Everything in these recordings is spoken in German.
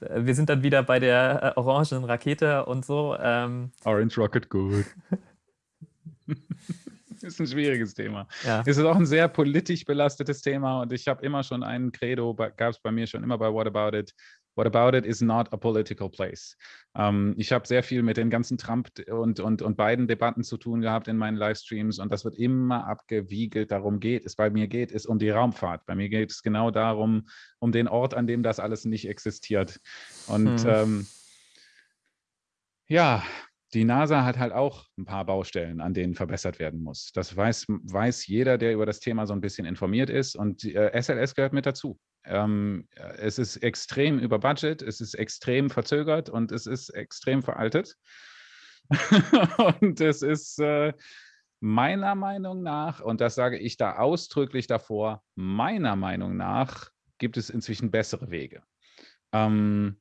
wir sind dann wieder bei der äh, orangen Rakete und so. Ähm. Orange Rocket, gut. ist ein schwieriges Thema. Ja. Es ist auch ein sehr politisch belastetes Thema und ich habe immer schon einen Credo, gab es bei mir schon immer bei What About It. What About It is not a political place. Ähm, ich habe sehr viel mit den ganzen Trump- und, und, und beiden Debatten zu tun gehabt in meinen Livestreams und das wird immer abgewiegelt. Darum geht es. Bei mir geht es um die Raumfahrt. Bei mir geht es genau darum, um den Ort, an dem das alles nicht existiert. Und hm. ähm, ja, die NASA hat halt auch ein paar Baustellen, an denen verbessert werden muss. Das weiß, weiß jeder, der über das Thema so ein bisschen informiert ist. Und äh, SLS gehört mit dazu. Ähm, es ist extrem über Budget, es ist extrem verzögert und es ist extrem veraltet. und es ist äh, meiner Meinung nach, und das sage ich da ausdrücklich davor, meiner Meinung nach gibt es inzwischen bessere Wege. Ähm,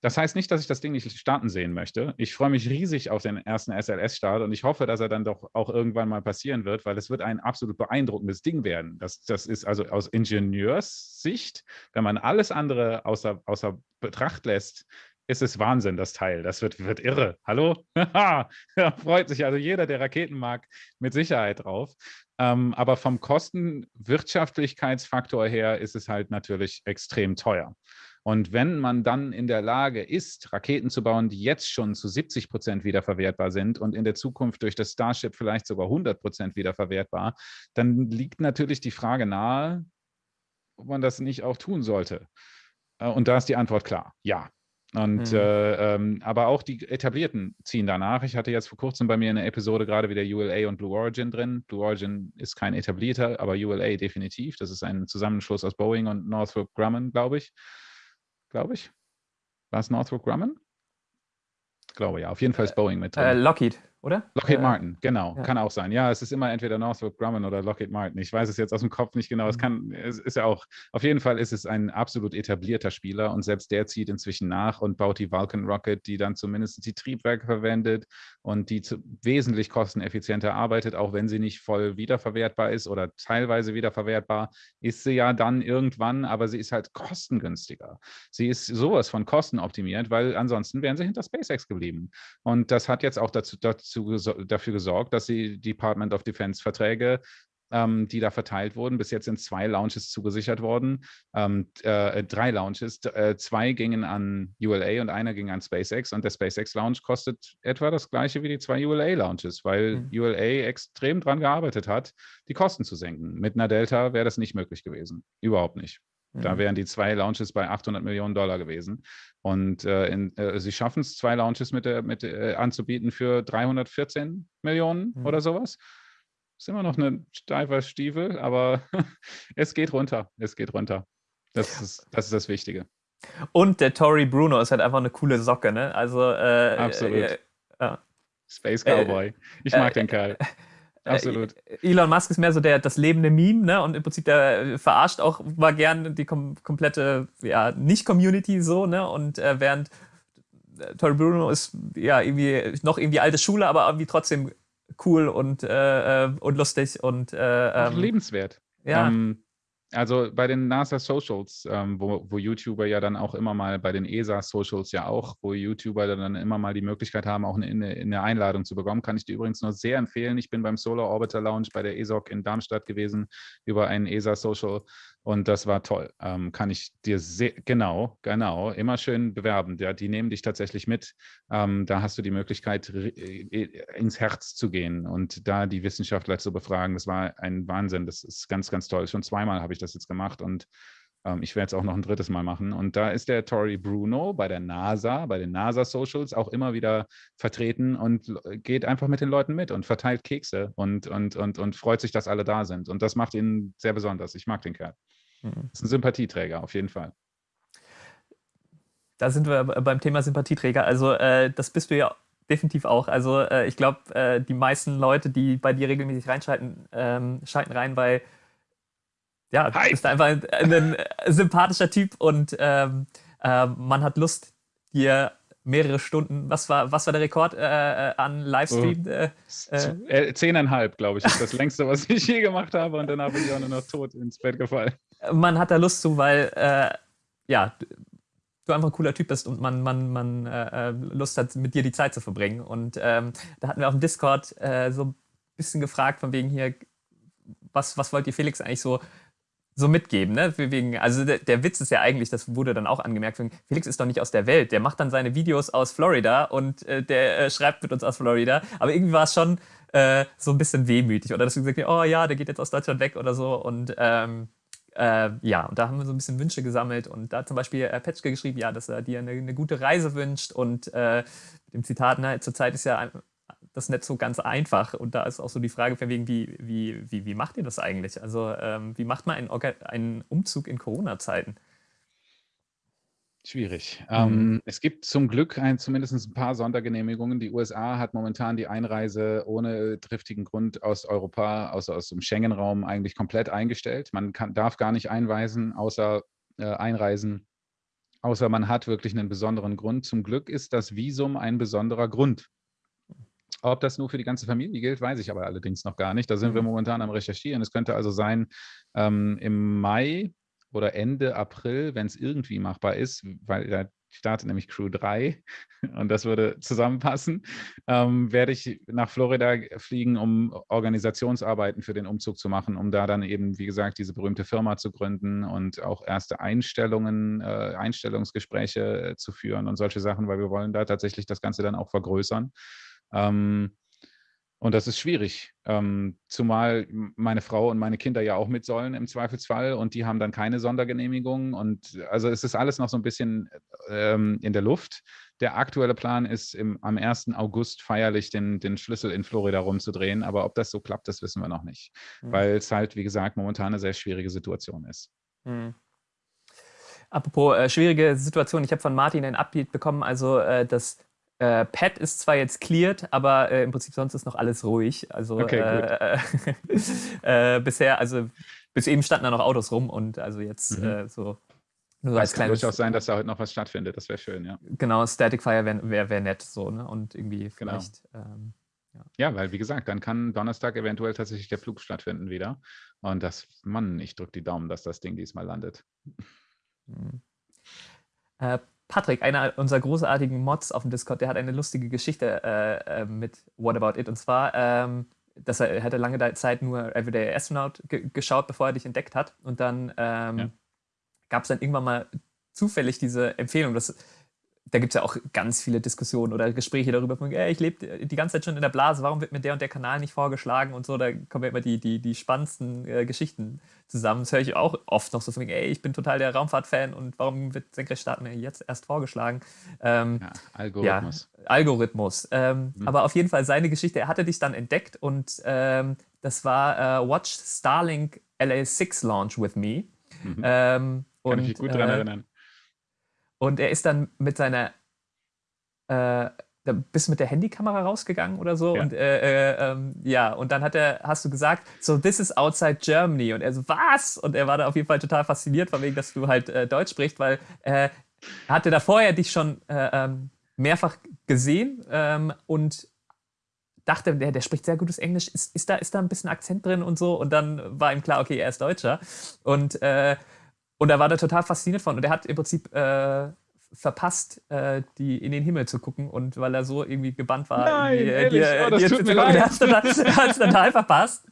das heißt nicht, dass ich das Ding nicht starten sehen möchte. Ich freue mich riesig auf den ersten SLS-Start und ich hoffe, dass er dann doch auch irgendwann mal passieren wird, weil es wird ein absolut beeindruckendes Ding werden. Das, das ist also aus Ingenieurssicht, wenn man alles andere außer, außer Betracht lässt, ist es Wahnsinn, das Teil. Das wird, wird irre. Hallo? da freut sich also jeder, der Raketen mag, mit Sicherheit drauf. Ähm, aber vom Kostenwirtschaftlichkeitsfaktor her ist es halt natürlich extrem teuer. Und wenn man dann in der Lage ist, Raketen zu bauen, die jetzt schon zu 70 Prozent wiederverwertbar sind und in der Zukunft durch das Starship vielleicht sogar 100 Prozent wiederverwertbar, dann liegt natürlich die Frage nahe, ob man das nicht auch tun sollte. Äh, und da ist die Antwort klar, ja. Und mhm. äh, ähm, aber auch die etablierten ziehen danach. Ich hatte jetzt vor kurzem bei mir eine Episode gerade wieder ULA und Blue Origin drin. Blue Origin ist kein etablierter, aber ULA definitiv. Das ist ein Zusammenschluss aus Boeing und Northrop Grumman, glaube ich glaube ich. War es Northrop Grumman? Glaube ja, auf jeden Fall ist Boeing mit drin. Äh, Lockheed oder? Lockheed äh, Martin, genau, ja. kann auch sein. Ja, es ist immer entweder Northrop Grumman oder Lockheed Martin. Ich weiß es jetzt aus dem Kopf nicht genau. Es mhm. kann, es ist ja auch, auf jeden Fall ist es ein absolut etablierter Spieler und selbst der zieht inzwischen nach und baut die Vulcan Rocket, die dann zumindest die Triebwerke verwendet und die zu, wesentlich kosteneffizienter arbeitet, auch wenn sie nicht voll wiederverwertbar ist oder teilweise wiederverwertbar, ist sie ja dann irgendwann, aber sie ist halt kostengünstiger. Sie ist sowas von kostenoptimiert, weil ansonsten wären sie hinter SpaceX geblieben. Und das hat jetzt auch dazu, dazu dazu, dafür gesorgt, dass die Department of Defense Verträge ähm, die da verteilt wurden. Bis jetzt sind zwei Launches zugesichert worden. Ähm, äh, drei Launches. Äh, zwei gingen an ULA und einer ging an SpaceX. Und der SpaceX Launch kostet etwa das gleiche wie die zwei ULA Launches, weil mhm. ULA extrem daran gearbeitet hat, die Kosten zu senken. Mit einer Delta wäre das nicht möglich gewesen. Überhaupt nicht. Da mhm. wären die zwei Launches bei 800 Millionen Dollar gewesen. Und äh, in, äh, sie schaffen es, zwei Launches mit, mit äh, anzubieten für 314 Millionen mhm. oder sowas. Ist immer noch ein steifer Stiefel, aber es geht runter. Es geht runter. Das ist das, ist das Wichtige. Und der Tory Bruno ist halt einfach eine coole Socke, ne? Also äh, Absolut. Äh, Space Cowboy. ich mag den Kerl. Äh, Absolut. Elon Musk ist mehr so der, das lebende Meme, ne? Und im Prinzip der verarscht auch mal gern die kom komplette, ja, Nicht-Community so, ne? Und äh, während äh, Tori Bruno ist ja irgendwie noch irgendwie alte Schule, aber irgendwie trotzdem cool und, äh, äh und lustig und äh, ähm, lebenswert. Ja. Ähm, also bei den NASA Socials, ähm, wo, wo, YouTuber ja dann auch immer mal, bei den ESA Socials ja auch, wo YouTuber dann immer mal die Möglichkeit haben, auch eine, eine Einladung zu bekommen, kann ich dir übrigens nur sehr empfehlen. Ich bin beim Solar Orbiter Lounge bei der ESOC in Darmstadt gewesen über einen ESA Social und das war toll. Ähm, kann ich dir sehr, genau, genau, immer schön bewerben. Ja, die nehmen dich tatsächlich mit. Ähm, da hast du die Möglichkeit, ins Herz zu gehen und da die Wissenschaftler zu befragen. Das war ein Wahnsinn. Das ist ganz, ganz toll. Schon zweimal habe ich das jetzt gemacht und ähm, ich werde es auch noch ein drittes Mal machen. Und da ist der Tori Bruno bei der NASA, bei den NASA Socials auch immer wieder vertreten und geht einfach mit den Leuten mit und verteilt Kekse und, und, und, und freut sich, dass alle da sind. Und das macht ihn sehr besonders. Ich mag den Kerl. Mhm. Ist ein Sympathieträger, auf jeden Fall. Da sind wir beim Thema Sympathieträger. Also äh, das bist du ja definitiv auch. Also äh, ich glaube, äh, die meisten Leute, die bei dir regelmäßig reinschalten, ähm, schalten rein, weil ja, du bist einfach ein, ein, sympathischer Typ und ähm, äh, man hat Lust, dir mehrere Stunden, was war, was war der Rekord äh, äh an Livestream? Oh. Äh, äh, zehneinhalb, glaube ich, ist das längste, was ich je gemacht habe und danach bin ich auch nur noch tot ins Bett gefallen. Man hat da Lust zu, weil, äh, ja, du einfach ein cooler Typ bist und man, man, man äh, äh, Lust hat, mit dir die Zeit zu verbringen. Und ähm, da hatten wir auf dem Discord äh, so ein bisschen gefragt, von wegen hier, was, was wollt ihr Felix eigentlich so, so mitgeben? Ne? Wegen, also der, der, Witz ist ja eigentlich, das wurde dann auch angemerkt, Felix ist doch nicht aus der Welt. Der macht dann seine Videos aus Florida und äh, der äh, schreibt mit uns aus Florida. Aber irgendwie war es schon äh, so ein bisschen wehmütig. Oder dass du gesagt hast, oh ja, der geht jetzt aus Deutschland weg oder so. Und ähm, äh, ja, und da haben wir so ein bisschen Wünsche gesammelt und da hat zum Beispiel äh, Petschke geschrieben, ja, dass er dir eine, eine gute Reise wünscht und äh, mit dem Zitat, ne, zurzeit ist ja das nicht so ganz einfach und da ist auch so die Frage von wegen, wie, wie, wie, wie macht ihr das eigentlich? Also ähm, wie macht man einen, einen Umzug in Corona-Zeiten? Schwierig. Mhm. Ähm, es gibt zum Glück ein, zumindest ein paar Sondergenehmigungen. Die USA hat momentan die Einreise ohne triftigen Grund aus Europa, außer aus dem Schengen-Raum, eigentlich komplett eingestellt. Man kann, darf gar nicht einweisen, außer äh, einreisen, außer man hat wirklich einen besonderen Grund. Zum Glück ist das Visum ein besonderer Grund. Ob das nur für die ganze Familie gilt, weiß ich aber allerdings noch gar nicht. Da sind wir mhm. momentan am Recherchieren. Es könnte also sein, ähm, im Mai oder Ende April, wenn es irgendwie machbar ist, weil da startet nämlich Crew 3 und das würde zusammenpassen, ähm, werde ich nach Florida fliegen, um Organisationsarbeiten für den Umzug zu machen, um da dann eben, wie gesagt, diese berühmte Firma zu gründen und auch erste Einstellungen, äh, Einstellungsgespräche zu führen und solche Sachen, weil wir wollen da tatsächlich das Ganze dann auch vergrößern. Ähm, und das ist schwierig, ähm, zumal meine Frau und meine Kinder ja auch mit sollen im Zweifelsfall und die haben dann keine Sondergenehmigung. Und also es ist alles noch so ein bisschen ähm, in der Luft. Der aktuelle Plan ist, im, am 1. August feierlich den, den Schlüssel in Florida rumzudrehen. Aber ob das so klappt, das wissen wir noch nicht, mhm. weil es halt, wie gesagt, momentan eine sehr schwierige Situation ist. Mhm. Apropos äh, schwierige Situation, ich habe von Martin ein Update bekommen, also äh, das äh, Pad ist zwar jetzt cleared, aber äh, im Prinzip sonst ist noch alles ruhig. Also okay, äh, äh, bisher, also bis eben standen da noch Autos rum und also jetzt mhm. Äh, so nur so als kann durchaus sein, dass da heute noch was stattfindet. Das wäre schön, ja. Genau, Static Fire wäre wär, wär nett so, ne? Und irgendwie genau. vielleicht. Genau. Ähm, ja. ja. weil wie gesagt, dann kann Donnerstag eventuell tatsächlich der Flug stattfinden wieder. Und das, Mann, ich drücke die Daumen, dass das Ding diesmal landet. Mhm. Patrick, einer unserer großartigen Mods auf dem Discord, der hat eine lustige Geschichte äh, äh, mit What About It. Und zwar, ähm, dass er, er hatte lange Zeit nur Everyday Astronaut geschaut, bevor er dich entdeckt hat. Und dann ähm, ja. gab es dann irgendwann mal zufällig diese Empfehlung, dass da gibt es ja auch ganz viele Diskussionen oder Gespräche darüber, von, ey, ich lebe die ganze Zeit schon in der Blase, warum wird mir der und der Kanal nicht vorgeschlagen und so, da kommen ja immer die, die, die spannendsten äh, Geschichten zusammen. Das höre ich auch oft noch so von, ey, ich bin total der Raumfahrt-Fan und warum wird Senkrechtstarten mir jetzt erst vorgeschlagen? Ähm, ja, Algorithmus. Ja, Algorithmus. Ähm, mhm. Aber auf jeden Fall seine Geschichte, er hatte dich dann entdeckt und ähm, das war äh, Watch Starlink LA6 Launch with Me. Mhm. Ähm, Kann ich mich gut daran äh, erinnern. Und er ist dann mit seiner, äh, bist mit der Handykamera rausgegangen oder so? Ja. und äh, äh, ähm, ja und dann hat er, hast du gesagt, so this is outside Germany. Und er so was? Und er war da auf jeden Fall total fasziniert von wegen, dass du halt äh, Deutsch sprichst, weil äh, er hatte da vorher dich schon äh, ähm, mehrfach gesehen ähm, und dachte, der, der spricht sehr gutes Englisch, ist, ist, da, ist da ein bisschen Akzent drin und so? Und dann war ihm klar, okay, er ist Deutscher. Und äh, und da war er total fasziniert von. Und er hat im Prinzip äh, verpasst, äh, die in den Himmel zu gucken. Und weil er so irgendwie gebannt war, Nein, die, ehrlich, die, oh, das die, tut mir leid. Er hat es total verpasst.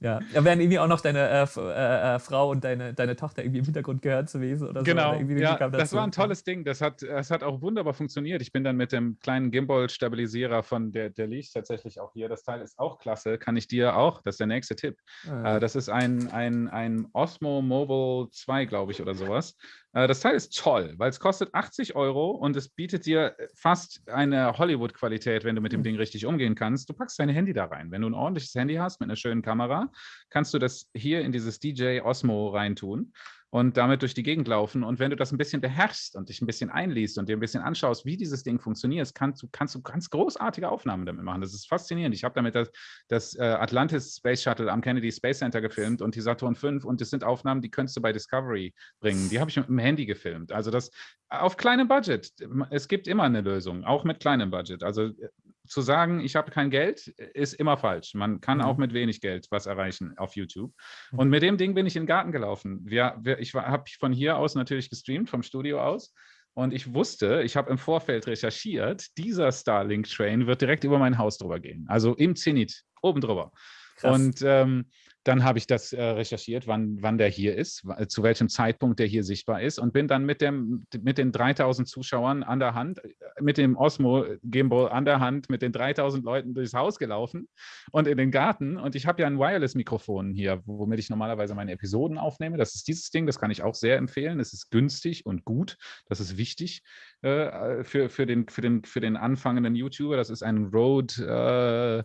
Ja, da wären irgendwie auch noch deine äh, äh, äh, Frau und deine, deine Tochter irgendwie im Hintergrund gehört zu gewesen oder genau. so. Genau, ja, das war ein tolles Ding. Das hat, das hat auch wunderbar funktioniert. Ich bin dann mit dem kleinen Gimbal-Stabilisierer von der, der liegt tatsächlich auch hier. Das Teil ist auch klasse, kann ich dir auch, das ist der nächste Tipp. Ah, äh, das ist ein, ein, ein Osmo Mobile 2, glaube ich, oder sowas. Äh, das Teil ist toll, weil es kostet 80 Euro und es bietet dir fast eine Hollywood-Qualität, wenn du mit dem hm. Ding richtig umgehen kannst. Du packst dein Handy da rein. Wenn du ein ordentliches Handy hast mit einer schönen Kamera, kannst du das hier in dieses DJ Osmo reintun und damit durch die Gegend laufen. Und wenn du das ein bisschen beherrschst und dich ein bisschen einliest und dir ein bisschen anschaust, wie dieses Ding funktioniert, kannst du, kannst du ganz großartige Aufnahmen damit machen. Das ist faszinierend. Ich habe damit das, das äh, Atlantis Space Shuttle am Kennedy Space Center gefilmt und die Saturn V und das sind Aufnahmen, die könntest du bei Discovery bringen. Die habe ich mit dem Handy gefilmt. Also das auf kleinem Budget. Es gibt immer eine Lösung, auch mit kleinem Budget. Also äh, zu sagen, ich habe kein Geld, ist immer falsch. Man kann mhm. auch mit wenig Geld was erreichen auf YouTube. Mhm. Und mit dem Ding bin ich in den Garten gelaufen. Wir, wir, ich habe von hier aus natürlich gestreamt, vom Studio aus. Und ich wusste, ich habe im Vorfeld recherchiert, dieser Starlink-Train wird direkt über mein Haus drüber gehen. Also im Zenit, oben drüber. Krass. Und ähm, dann habe ich das äh, recherchiert, wann, wann der hier ist, zu welchem Zeitpunkt der hier sichtbar ist und bin dann mit, dem, mit den 3000 Zuschauern an der Hand, äh, mit dem Osmo Gimbal an der Hand, mit den 3000 Leuten durchs Haus gelaufen und in den Garten. Und ich habe ja ein Wireless-Mikrofon hier, womit ich normalerweise meine Episoden aufnehme. Das ist dieses Ding, das kann ich auch sehr empfehlen. Es ist günstig und gut. Das ist wichtig äh, für, für, den, für, den, für den anfangenden YouTuber. Das ist ein. Äh, äh,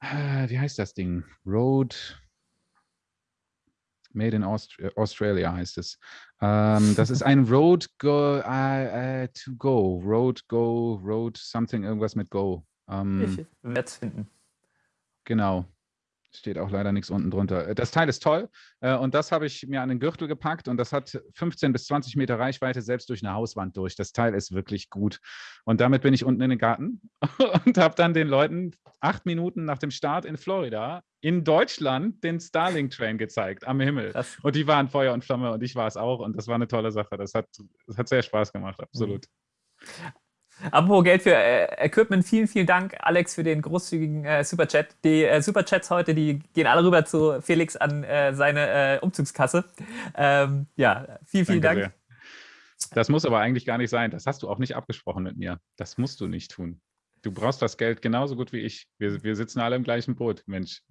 wie heißt das Ding? Road Made in Aust äh, Australia heißt es. Ähm, das ist ein Road Go uh, uh, to Go. Road Go, Road something, irgendwas mit Go. Ähm, ich werde es finden. Genau. Steht auch leider nichts unten drunter. Äh, das Teil ist toll äh, und das habe ich mir an den Gürtel gepackt und das hat 15 bis 20 Meter Reichweite selbst durch eine Hauswand durch. Das Teil ist wirklich gut. Und damit bin ich unten in den Garten und habe dann den Leuten acht Minuten nach dem Start in Florida in Deutschland den Starlink-Train gezeigt am Himmel. Und die waren Feuer und Flamme und ich war es auch und das war eine tolle Sache. Das hat, das hat sehr Spaß gemacht, absolut. Mhm. Apropos Geld für äh, Equipment, vielen, vielen Dank, Alex, für den großzügigen äh, Superchat. Die äh, Superchats heute, die gehen alle rüber zu Felix an äh, seine äh, Umzugskasse. Ähm, ja, vielen, vielen Danke Dank. Sehr. Das muss aber eigentlich gar nicht sein. Das hast du auch nicht abgesprochen mit mir. Das musst du nicht tun. Du brauchst das Geld genauso gut wie ich. Wir, wir sitzen alle im gleichen Boot, Mensch.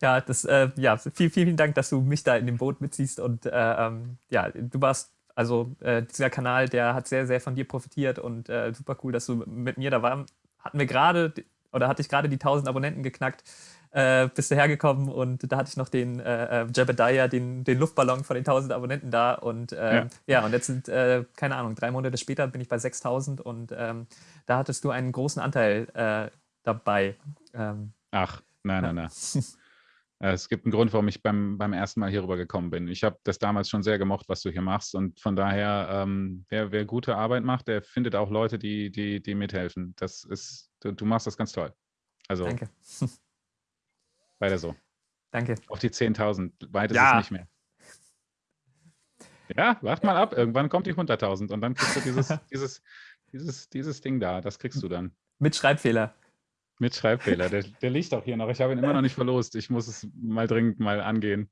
Ja, das, äh, ja, vielen, vielen Dank, dass du mich da in dem Boot mitziehst und ähm, ja, du warst also äh, dieser Kanal, der hat sehr, sehr von dir profitiert und äh, super cool, dass du mit mir da warst. Hatten wir gerade, oder hatte ich gerade die 1000 Abonnenten geknackt, äh, bist du hergekommen und da hatte ich noch den äh, äh Jebediah, den, den Luftballon von den 1000 Abonnenten da und äh, ja. ja. und jetzt sind, äh, keine Ahnung, drei Monate später bin ich bei 6000 und ähm, da hattest du einen großen Anteil äh, dabei. Ähm, Ach, nein, nein, nein. Äh, es gibt einen Grund, warum ich beim, beim ersten Mal hier rüber gekommen bin. Ich habe das damals schon sehr gemocht, was du hier machst. Und von daher, ähm, wer, wer, gute Arbeit macht, der findet auch Leute, die, die, die mithelfen. Das ist, du, du machst das ganz toll. Also, Danke. Weiter so. Danke. Auf die 10.000. Weit ist ja. es nicht mehr. Ja, wart mal ab. Irgendwann kommt die 100.000 und dann kriegst du dieses, dieses, dieses, dieses Ding da. Das kriegst du dann. Mit Schreibfehler. Mit Schreibfehler. Der, der liegt auch hier noch. Ich habe ihn immer noch nicht verlost. Ich muss es mal dringend mal angehen.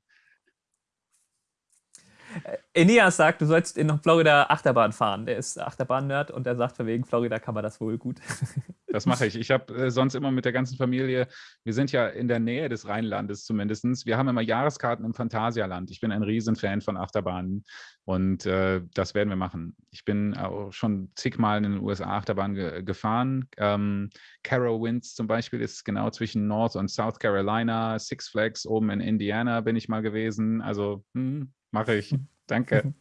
Äh, Eneas sagt, du sollst in Florida Achterbahn fahren. Der ist Achterbahn-Nerd und er sagt, wegen Florida kann man das wohl gut. Das mache ich. Ich habe äh, sonst immer mit der ganzen Familie, wir sind ja in der Nähe des Rheinlandes zumindest. Wir haben immer Jahreskarten im Phantasialand. Ich bin ein Riesenfan von Achterbahnen und äh, das werden wir machen. Ich bin auch schon zigmal in den USA Achterbahn ge gefahren. Ähm, Winds zum Beispiel ist genau zwischen North und South Carolina. Six Flags oben in Indiana bin ich mal gewesen. Also hm, mache ich. Danke.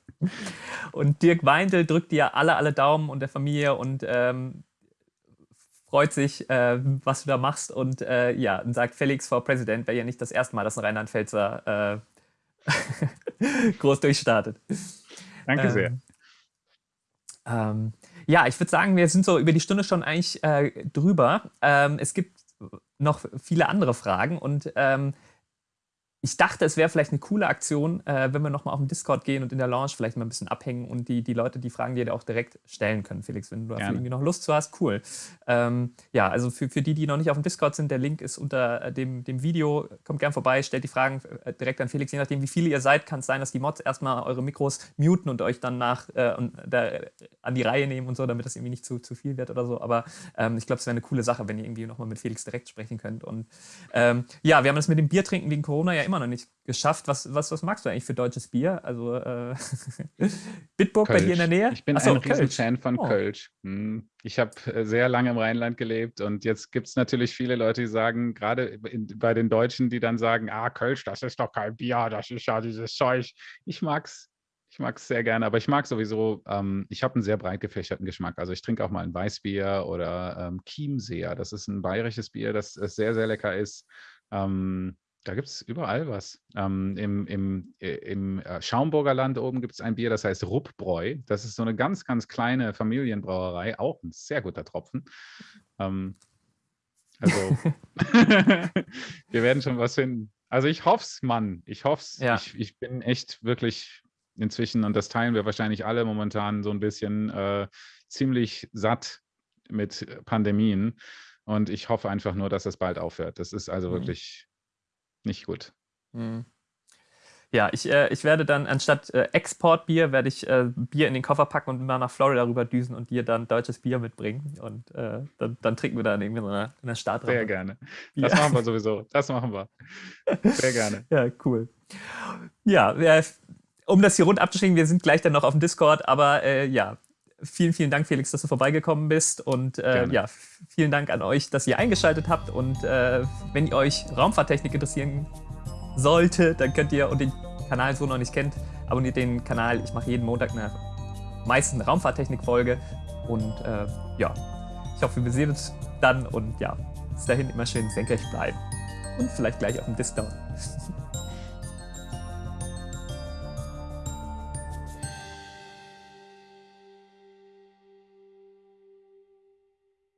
Und Dirk Weindl drückt dir alle, alle Daumen und der Familie und ähm, freut sich, äh, was du da machst und äh, ja, und sagt, Felix vor Präsident wäre ja nicht das erste Mal, dass ein Rheinland-Pfälzer äh, groß durchstartet. Danke sehr. Ähm, ähm, ja, ich würde sagen, wir sind so über die Stunde schon eigentlich äh, drüber. Ähm, es gibt noch viele andere Fragen und ähm, ich dachte, es wäre vielleicht eine coole Aktion, äh, wenn wir nochmal auf den Discord gehen und in der Lounge vielleicht mal ein bisschen abhängen und die, die Leute die Fragen dir auch direkt stellen können, Felix, wenn du irgendwie noch Lust zu hast, cool. Ähm, ja, also für, für die, die noch nicht auf dem Discord sind, der Link ist unter äh, dem, dem Video. Kommt gern vorbei, stellt die Fragen äh, direkt an Felix. Je nachdem, wie viele ihr seid, kann es sein, dass die Mods erstmal eure Mikros muten und euch dann nach äh, und, da, an die Reihe nehmen und so, damit das irgendwie nicht zu, zu viel wird oder so. Aber ähm, ich glaube, es wäre eine coole Sache, wenn ihr irgendwie nochmal mit Felix direkt sprechen könnt. Und ähm, ja, wir haben das mit dem Biertrinken wegen Corona ja immer noch nicht geschafft. Was, was, was magst du eigentlich für deutsches Bier? Also äh, Bitburg Kölsch. bei dir in der Nähe? Ich bin Achso, ein Riesenfan von oh. Kölsch. Hm. Ich habe äh, sehr lange im Rheinland gelebt und jetzt gibt es natürlich viele Leute, die sagen, gerade bei den Deutschen, die dann sagen, ah, Kölsch, das ist doch kein Bier, das ist ja dieses Zeug. Ich mag's. Ich mag es sehr gerne, aber ich mag sowieso, ähm, ich habe einen sehr breit gefächerten Geschmack. Also ich trinke auch mal ein Weißbier oder ähm, Chiemseer. Das ist ein bayerisches Bier, das, das sehr, sehr lecker ist. Ähm, da gibt es überall was. Ähm, Im im, äh, im äh, Schaumburger Land oben gibt es ein Bier, das heißt Ruppbräu. Das ist so eine ganz, ganz kleine Familienbrauerei, auch ein sehr guter Tropfen. Ähm, also, wir werden schon was finden. Also ich hoffe es, Mann. Ich hoffe es. Ja. Ich, ich bin echt wirklich inzwischen, und das teilen wir wahrscheinlich alle momentan so ein bisschen, äh, ziemlich satt mit Pandemien. Und ich hoffe einfach nur, dass das bald aufhört. Das ist also mhm. wirklich nicht gut. Mhm. Ja, ich, äh, ich werde dann anstatt äh, Exportbier, werde ich äh, Bier in den Koffer packen und mal nach Florida rüber düsen und dir dann deutsches Bier mitbringen. Und äh, dann, dann, trinken wir da irgendwie in einer, in einer Startrampe. Sehr gerne. Das ja. machen wir sowieso. Das machen wir. Sehr gerne. ja, cool. Ja, um das hier rund abzuschicken, wir sind gleich dann noch auf dem Discord, aber äh, ja, vielen, vielen Dank, Felix, dass du vorbeigekommen bist. Und äh, ja, vielen Dank an euch, dass ihr eingeschaltet habt. Und äh, wenn ihr euch Raumfahrttechnik interessieren sollte, dann könnt ihr und den Kanal so noch nicht kennt, abonniert den Kanal. Ich mache jeden Montag eine meistens eine Raumfahrttechnik-Folge. Und äh, ja, ich hoffe, wir sehen uns dann und ja, bis dahin immer schön senkrecht bleiben. Und vielleicht gleich auf dem Discord.